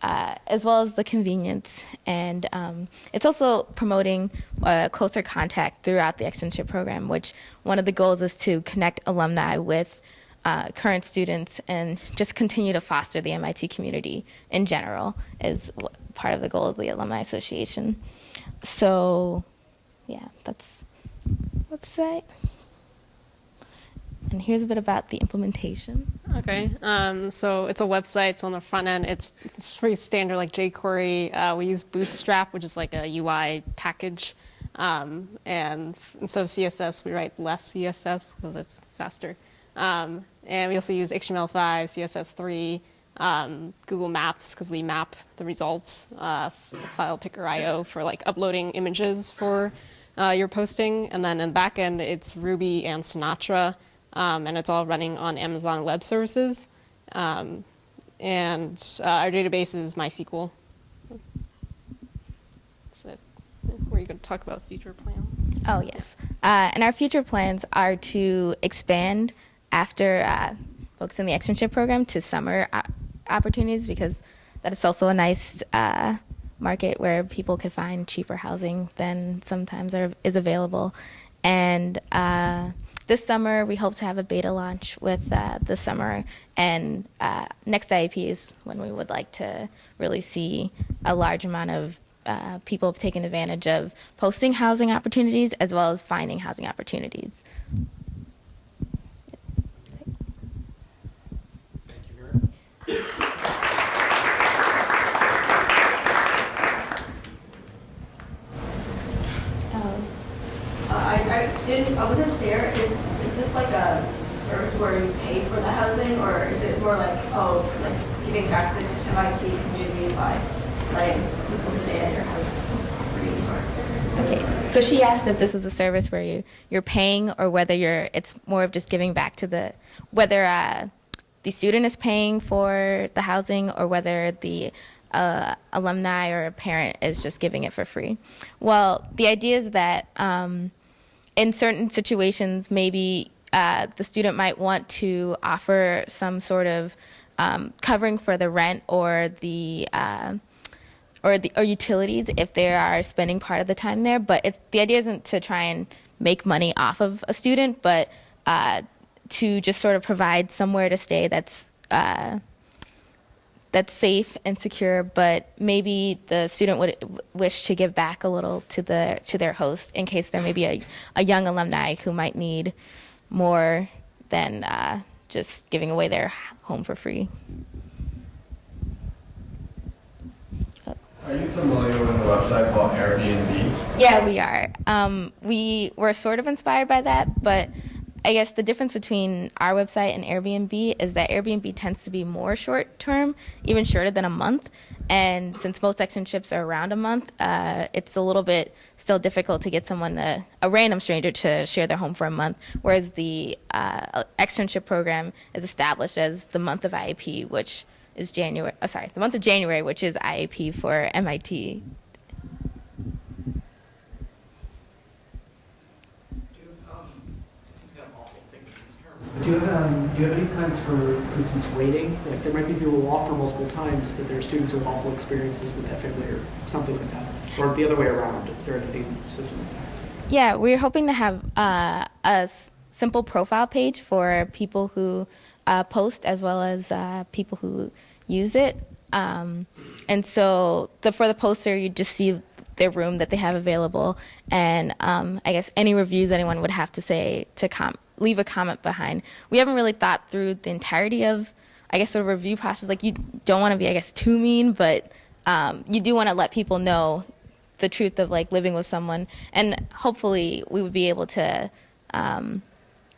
uh, as well as the convenience. And um, it's also promoting uh, closer contact throughout the externship program, which one of the goals is to connect alumni with uh, current students and just continue to foster the MIT community in general is part of the goal of the Alumni Association. So, yeah, that's website. And here's a bit about the implementation. Okay, um, so it's a website. It's on the front end. It's, it's pretty standard, like jQuery. Uh, we use Bootstrap, which is like a UI package. Um, and instead of CSS, we write less CSS because it's faster. Um, and we also use HTML5, CSS3, um, Google Maps because we map the results, uh, file picker IO for like uploading images for uh, your posting. And then in the back end, it's Ruby and Sinatra um, and it's all running on Amazon Web Services. Um, and uh, our database is MySQL. So, were you going to talk about future plans? Oh, yes. Uh, and our future plans are to expand after uh, in the externship program to summer opportunities because that is also a nice uh, market where people could find cheaper housing than sometimes are, is available. And uh, this summer, we hope to have a beta launch with uh, the summer, and uh, next IAP is when we would like to really see a large amount of uh, people taking advantage of posting housing opportunities as well as finding housing opportunities. Thank you, oh. I, I, didn't, I wasn't there. Is, is like a service where you pay for the housing, or is it more like, oh, like giving back to the MIT community by letting people stay at your house? Free? Okay, so she asked if this is a service where you you're paying or whether you're it's more of just giving back to the whether uh, the student is paying for the housing or whether the uh, alumni or a parent is just giving it for free. Well, the idea is that um, in certain situations, maybe uh, the student might want to offer some sort of um, covering for the rent or the uh, or the or utilities if they are spending part of the time there. But it's the idea isn't to try and make money off of a student, but uh, to just sort of provide somewhere to stay that's uh, that's safe and secure, but maybe the student would wish to give back a little to the to their host in case there may be a, a young alumni who might need more than uh, just giving away their home for free. Are you familiar with website called Airbnb? Yeah, we are. Um, we were sort of inspired by that, but I guess the difference between our website and Airbnb is that Airbnb tends to be more short term, even shorter than a month. And since most externships are around a month, uh, it's a little bit still difficult to get someone, to, a random stranger, to share their home for a month. Whereas the uh, externship program is established as the month of IAP, which is January. Oh, sorry, the month of January, which is IAP for MIT Do you, have, um, do you have any plans for, for instance, rating? Like there might be people who offer multiple times, but there are students who have awful experiences with family or something like that. Or the other way around. Is there anything system like that? Yeah, we're hoping to have uh, a simple profile page for people who uh, post as well as uh, people who use it. Um, and so the, for the poster, you just see their room that they have available, and um, I guess any reviews anyone would have to say to com- leave a comment behind. We haven't really thought through the entirety of, I guess, sort of review process. Like you don't want to be, I guess, too mean, but um, you do want to let people know the truth of like living with someone, and hopefully we would be able to, um,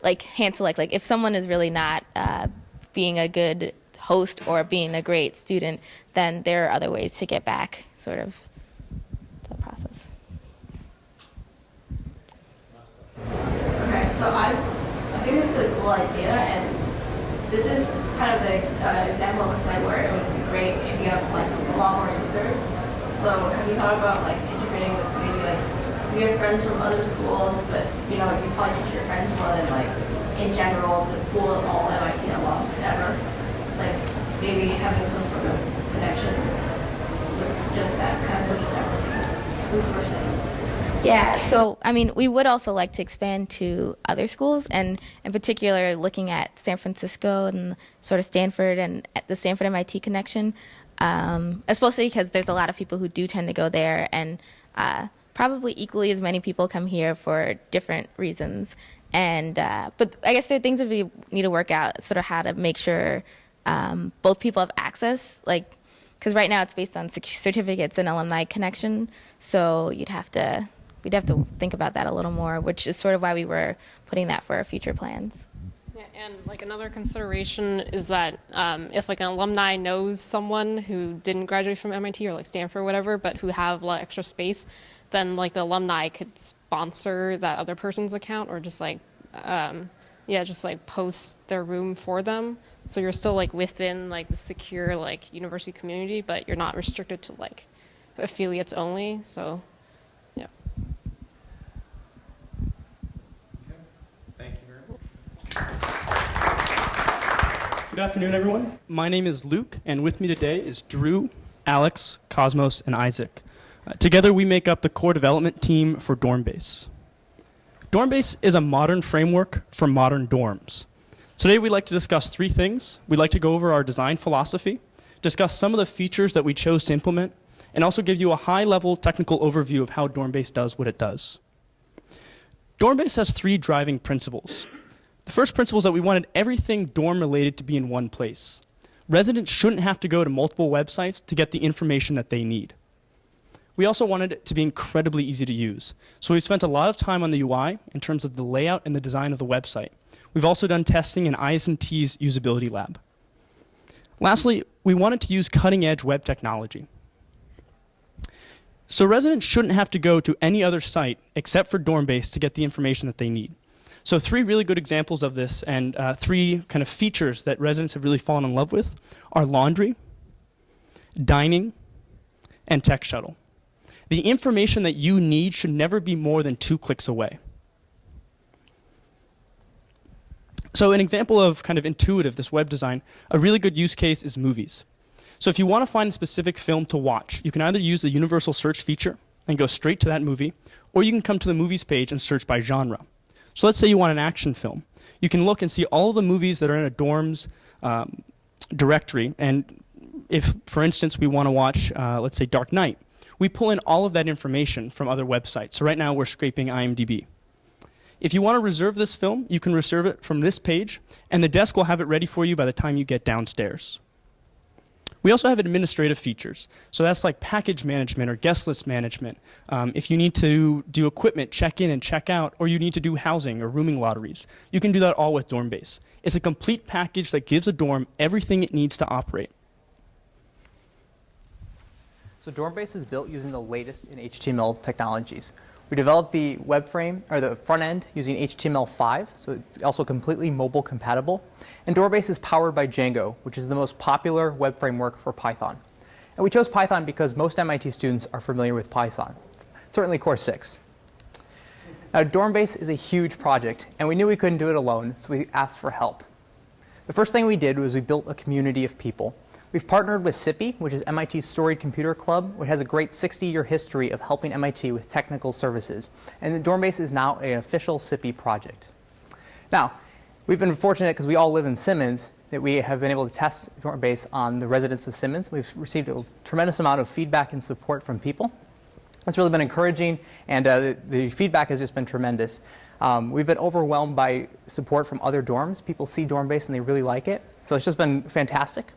like hand select. Like if someone is really not uh, being a good host or being a great student, then there are other ways to get back, sort of, the process. Okay, so I, I think this is a cool idea, and this is kind of the uh, example of a site where it would be great if you have like a lot more users. So have you thought about like integrating with maybe like you have friends from other schools, but you know you probably teach your friends more than like in general the pool of all MIT alums ever. Like maybe having some sort of connection with just that kind of social networking. This sort of thing. Yeah, so I mean, we would also like to expand to other schools, and in particular, looking at San Francisco and sort of Stanford and the Stanford MIT connection, um, especially because there's a lot of people who do tend to go there, and uh, probably equally as many people come here for different reasons. And uh, but I guess there are things that we need to work out, sort of how to make sure um, both people have access, like because right now it's based on certificates and alumni connection, so you'd have to we'd have to think about that a little more, which is sort of why we were putting that for our future plans. Yeah, and like another consideration is that um, if like an alumni knows someone who didn't graduate from MIT or like Stanford or whatever, but who have of extra space, then like the alumni could sponsor that other person's account or just like um, yeah, just like post their room for them. So you're still like within like the secure like university community, but you're not restricted to like affiliates only. So yeah. Thank you very much. Good afternoon, everyone. My name is Luke, and with me today is Drew, Alex, Cosmos, and Isaac. Uh, together, we make up the core development team for Dormbase. Dormbase is a modern framework for modern dorms. Today, we'd like to discuss three things. We'd like to go over our design philosophy, discuss some of the features that we chose to implement, and also give you a high level technical overview of how Dormbase does what it does. Dormbase has three driving principles. The first principle is that we wanted everything dorm related to be in one place. Residents shouldn't have to go to multiple websites to get the information that they need. We also wanted it to be incredibly easy to use. So we spent a lot of time on the UI in terms of the layout and the design of the website. We've also done testing in IS&T's usability lab. Lastly, we wanted to use cutting edge web technology. So residents shouldn't have to go to any other site except for Dormbase to get the information that they need. So three really good examples of this and uh, three kind of features that residents have really fallen in love with are laundry, dining, and tech shuttle. The information that you need should never be more than two clicks away. So an example of kind of intuitive, this web design, a really good use case is movies. So if you want to find a specific film to watch, you can either use the universal search feature and go straight to that movie, or you can come to the movies page and search by genre. So let's say you want an action film. You can look and see all the movies that are in a dorm's um, directory, and if, for instance, we want to watch, uh, let's say, Dark Knight, we pull in all of that information from other websites. So right now we're scraping IMDb. If you want to reserve this film, you can reserve it from this page, and the desk will have it ready for you by the time you get downstairs. We also have administrative features. So that's like package management or guest list management. Um, if you need to do equipment, check in and check out, or you need to do housing or rooming lotteries, you can do that all with Dormbase. It's a complete package that gives a dorm everything it needs to operate. So Dormbase is built using the latest in HTML technologies. We developed the web frame or the front end using HTML5, so it's also completely mobile compatible. And Dormbase is powered by Django, which is the most popular web framework for Python. And we chose Python because most MIT students are familiar with Python, certainly Course 6. Now, Dormbase is a huge project, and we knew we couldn't do it alone, so we asked for help. The first thing we did was we built a community of people. We've partnered with SIPB, which is MIT's Storied Computer Club, which has a great 60-year history of helping MIT with technical services. And the Dormbase is now an official SIPB project. Now, we've been fortunate because we all live in Simmons that we have been able to test Dormbase on the residents of Simmons. We've received a tremendous amount of feedback and support from people. It's really been encouraging, and uh, the, the, feedback has just been tremendous. Um, we've been overwhelmed by support from other dorms. People see Dormbase and they really like it. So it's just been fantastic.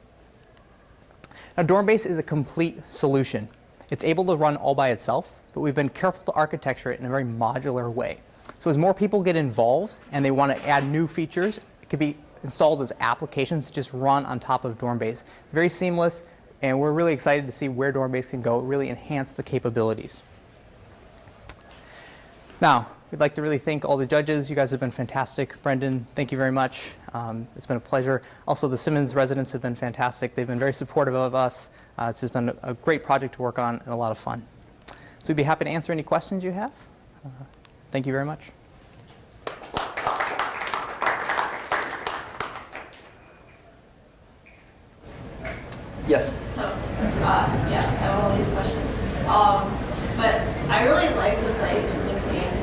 Now, Dormbase is a complete solution. It's able to run all by itself, but we've been careful to architecture it in a very modular way. So as more people get involved and they want to add new features, it can be installed as applications just run on top of Dormbase. Very seamless, and we're really excited to see where Dormbase can go, really enhance the capabilities. Now, We'd like to really thank all the judges. You guys have been fantastic. Brendan, thank you very much. Um, it's been a pleasure. Also, the Simmons residents have been fantastic. They've been very supportive of us. Uh, just been a great project to work on and a lot of fun. So we'd be happy to answer any questions you have. Uh, thank you very much. Yes? So, uh, yeah, I have all these questions. Um, but I really like the site.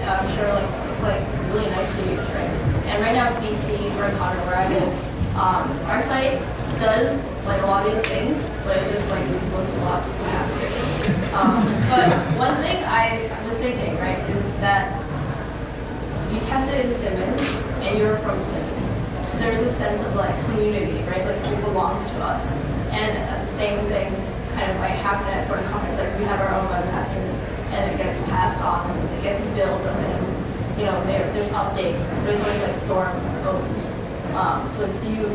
I'm sure like it's like really nice to use, right? And right now, BC, where I live, um, our site does like a lot of these things, but it just like looks a lot happier. Um, but one thing I was thinking, right, is that you tested in Simmons, and you're from Simmons, so there's this sense of like community, right? Like it belongs to us, and the same thing kind of like happen at Burton Conner. Like we have our own webmasters, and it gets passed on, and they get to build them, and you know there's updates, but it's always like dorm owned. Um, so do you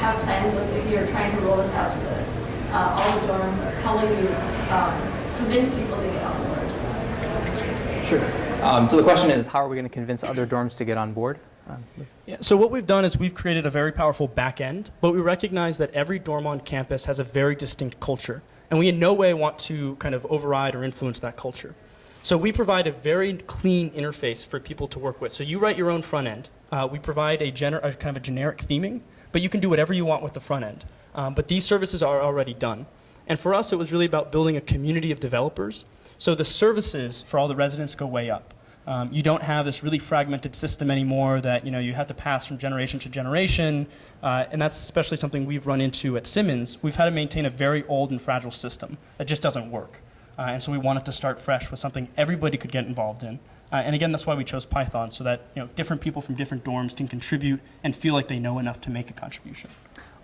have plans of if you're trying to roll this out to the uh, all the dorms? How will you um, convince people to get on board? Sure. Um, so the question is, how are we going to convince other dorms to get on board? Um, yeah, so what we've done is we've created a very powerful back end, but we recognize that every dorm on campus has a very distinct culture. And we in no way want to kind of override or influence that culture. So we provide a very clean interface for people to work with. So you write your own front end. Uh, we provide a, a, kind of a generic theming, but you can do whatever you want with the front end. Um, but these services are already done. And for us, it was really about building a community of developers. So the services for all the residents go way up. Um, you don't have this really fragmented system anymore that you know you have to pass from generation to generation, uh, and that's especially something we've run into at Simmons. We've had to maintain a very old and fragile system that just doesn't work, uh, and so we wanted to start fresh with something everybody could get involved in. Uh, and again, that's why we chose Python, so that you know different people from different dorms can contribute and feel like they know enough to make a contribution.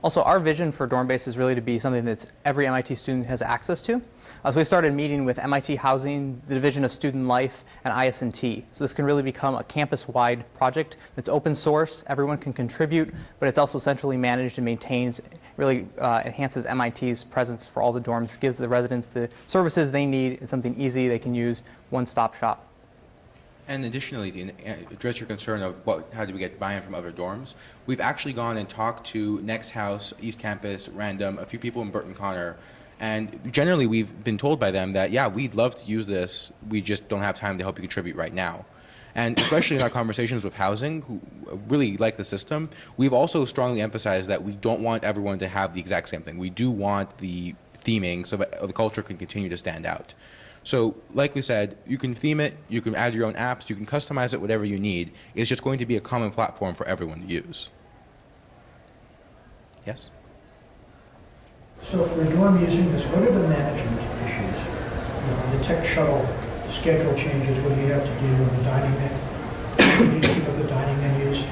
Also, our vision for Dormbase is really to be something that every MIT student has access to. Uh, so we started meeting with MIT Housing, the Division of Student Life, and IS&T. So this can really become a campus-wide project that's open source, everyone can contribute, but it's also centrally managed and maintains, really uh, enhances MIT's presence for all the dorms, gives the residents the services they need, it's something easy they can use, one-stop shop. And additionally, to address your concern of what, how do we get buy-in from other dorms, we've actually gone and talked to Next House, East Campus, Random, a few people in Burton Conner, and generally we've been told by them that, yeah, we'd love to use this, we just don't have time to help you contribute right now. And especially in our conversations with housing, who really like the system, we've also strongly emphasized that we don't want everyone to have the exact same thing. We do want the theming so that the culture can continue to stand out. So like we said, you can theme it, you can add your own apps, you can customize it whatever you need. It's just going to be a common platform for everyone to use. Yes? So for dorm using this, what are the management issues? You know, the tech shuttle schedule changes, what do you have to do with the dining menu, the dining menus?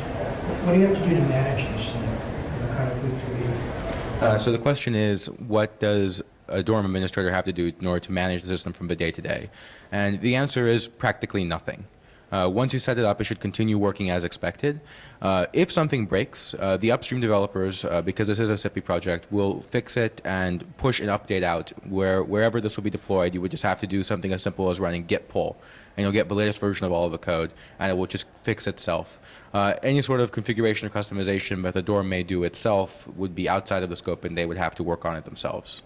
What do you have to do to manage this thing, you know, kind of week to week? Uh, so the question is, what does a dorm administrator have to do in order to manage the system from the day to day? And the answer is practically nothing. Uh, once you set it up, it should continue working as expected. Uh, if something breaks, uh, the upstream developers, uh, because this is a SIPB project, will fix it and push an update out where wherever this will be deployed. You would just have to do something as simple as running git pull, and you'll get the latest version of all of the code, and it will just fix itself. Uh, any sort of configuration or customization that the dorm may do itself would be outside of the scope, and they would have to work on it themselves.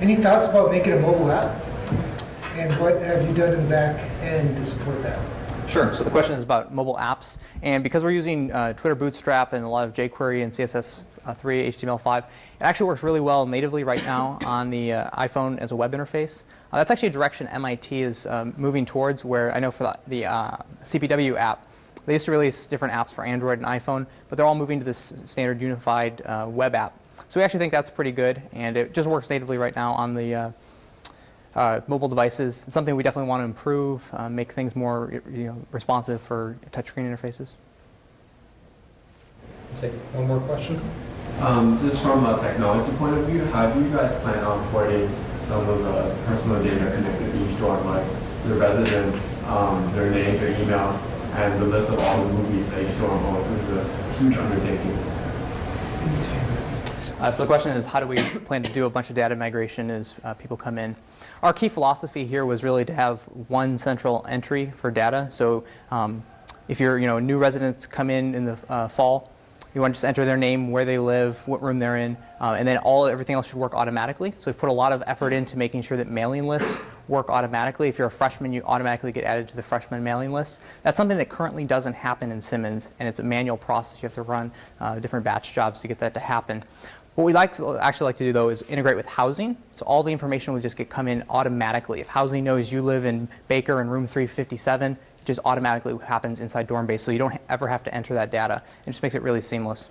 Any thoughts about making a mobile app? And what have you done in the back end to support that? Sure. So the question is about mobile apps, and because we're using uh, Twitter Bootstrap and a lot of jQuery and CSS3, HTML5, it actually works really well natively right now on the uh, iPhone as a web interface. Uh, that's actually a direction MIT is um, moving towards. Where I know for the, the uh, CPW app, they used to release different apps for Android and iPhone, but they're all moving to this standard unified uh, web app. So we actually think that's pretty good, and it just works natively right now on the uh, mobile devices. It's something we definitely want to improve, uh, make things more you know, responsive for touchscreen interfaces. Take one more question. Um, just from a technology point of view, how do you guys plan on porting some of the personal data connected to each dorm, like the residents, um, their names, their emails, and the list of all the movies that each dorm owns? This is a huge undertaking. Uh, so the question is, how do we plan to do a bunch of data migration as uh, people come in? Our key philosophy here was really to have one central entry for data. So um, if you're, you know, new residents come in in the uh, fall, you want to just enter their name, where they live, what room they're in, uh, and then all everything else should work automatically. So we've put a lot of effort into making sure that mailing lists work automatically. If you're a freshman, you automatically get added to the freshman mailing list. That's something that currently doesn't happen in Simmons, and it's a manual process. You have to run uh, different batch jobs to get that to happen. What we like actually like to do though is integrate with housing. So all the information will just get come in automatically. If housing knows you live in Baker in room 357, it just automatically happens inside Dormbase. So you don't ever have to enter that data. It just makes it really seamless.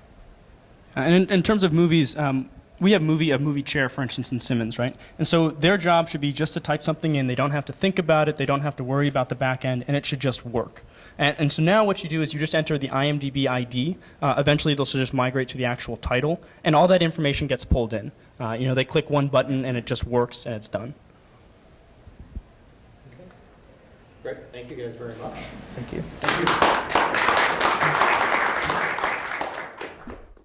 Uh, and in, in, terms of movies, um, we have movie a movie chair, for instance, in Simmons, right? And so their job should be just to type something in. They don't have to think about it. They don't have to worry about the back end, and it should just work. And, and, so now what you do is you just enter the IMDb ID. Uh, eventually, they'll just migrate to the actual title, and all that information gets pulled in. Uh, you know, they click one button, and it just works, and it's done. Okay. Great. Thank you guys very much. Thank you. Thank you.